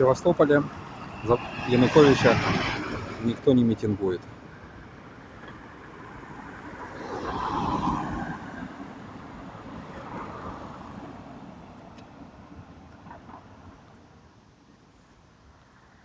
Севастополе за Януковича никто не митингует.